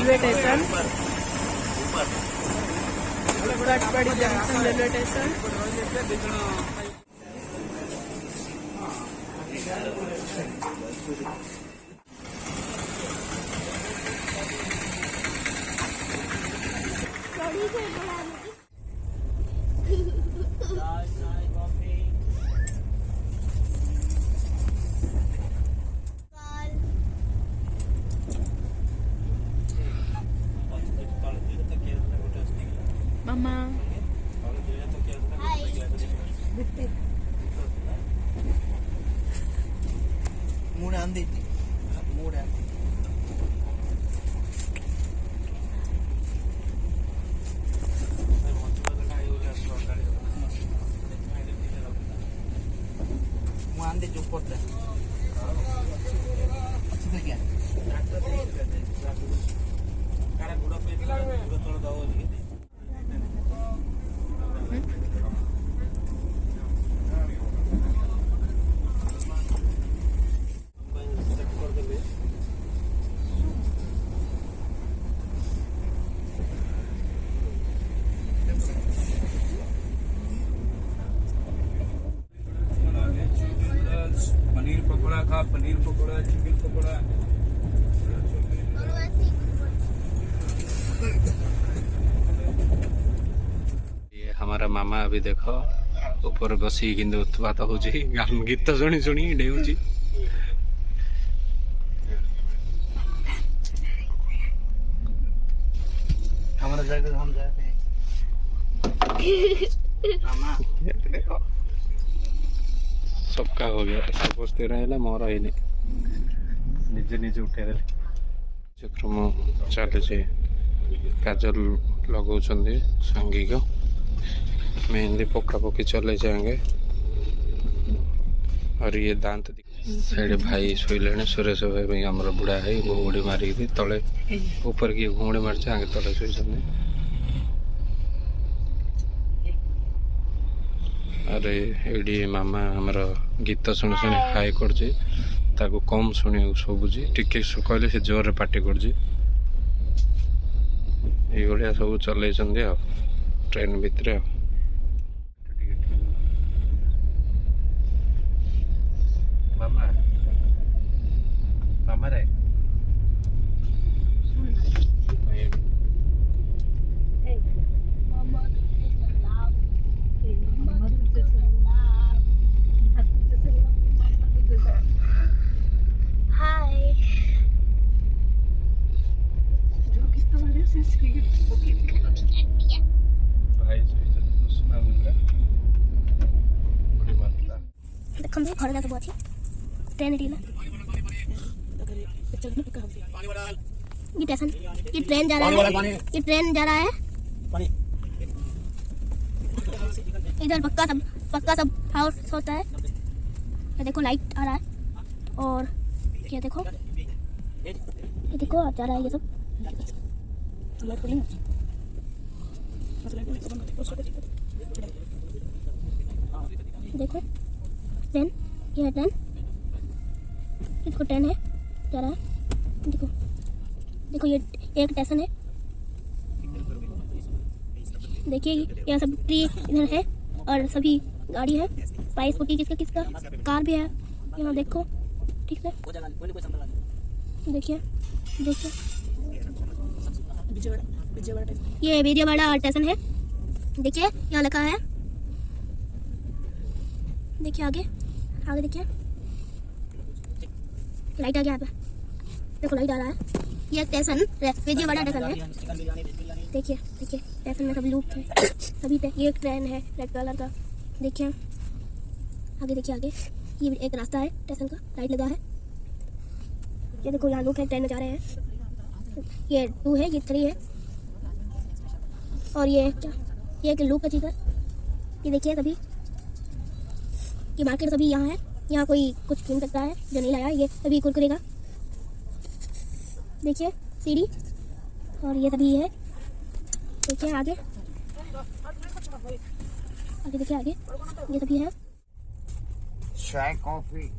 Railway station. बड़ी junction railway station. Sunday paneer pakora खा paneer pakora chicken pakora. ये हमारा मामा अभी देखो ऊपर बसी किंतु उत्पात गान गीत शुणी शुणी डेउची हमारा जगह हम जाते हैं। मामा देखो। सबका हो गया ସମସ୍ତେ ରହିଲା ମୋର ହେଇନି ନିଜେ ନିଜେ ଉଠେଇଦେଲେ କାର୍ଯ୍ୟକ୍ରମ ଚାଲିଛି କାଜଲ ଲଗାଉଛନ୍ତି ସାଙ୍ଗିକ मेहंदी पोका पोकी चले जाएंगे और ये दांत साइड भाई ଶୋଇଲେଣି ସୁରେଶ ଭାଇ ପାଇଁ ଆମର ବୁଢ଼ା ହେଇ ଘୁଙ୍ଗୁଡ଼ି ମାରିକି ତଳେ ଉପରେ କିଏ ଘୁଙ୍ଗୁଡ଼ି ମାରିଛି ଆଗେ ତଳେ ଶୋଇଛନ୍ତି ଆରେ ଏଇଠି ମାମା ଆମର ଗୀତ ଶୁଣି ଶୁଣି ହାଇ କରୁଛି ତାକୁ କମ୍ ଶୁଣିବାକୁ ଶୁଭୁଛି ଟିକେ ଶୁ- କହିଲେ ସେ ଜୋରରେ ପାଟି କରୁଛି ଏଇଭଳିଆ ସବୁ ଚଲେଇଛନ୍ତି ଆଉ ଟ୍ରେନ୍ ଭିତରେ ଆଉ ମାମା ମାମାରେ ses ट्रेन ये ये ट्रेन जा रहा है ये ट्रेन जा रहा है इधर पक्का सब पक्का सब हाउस होता है ये देखो लाइट आ रहा है और ये देखो ये देखो जा रहा है ये सब देखो ट्रेन ये है देखो ट्रेन है रहा है। देखो देखो, ये एक स्टेशन है। देखिए, यहाँ सब ट्री इधर है और सभी गाड़ी है। बाइक स्कूटी किसका किसका? कार भी है। यहाँ देखो, ठीक है? देखिए देखिए। ये विजयवाड़ा स्टेशन है। देखिए, यहाँ लिखा है। देखिए आगे आगे देखिए। लाइट आ गया यहाँ पे। देखो लाइट आ रहा है। ये स्टेशन विजयवाड़ा स्टेशन है। देखिए देखिए स्टेशन में सब लूप है पे ये एक ट्रेन है रेड कलर का। देखिए। आगे देखिए, आगे। ये एक रास्ता है स्टेशन का। लाइट लगा है। ये देखो, यहाँ लूप है ट्रेन में जा रहे हैं। ये टू है, ये थ्री है। और ये ये एक लूप है इधर ये देखिए सभी ये मार्केट सभी यहाँ है। यहाँ कोई कुछ खरीद सकता है जो नहीं लाया। ये सभी कुरकुरे का देखिए, सीढ़ी। और ये सभी है। देखिए आगे। आगे देखिए आगे। ये सभी है। चाय, कॉफ़ी।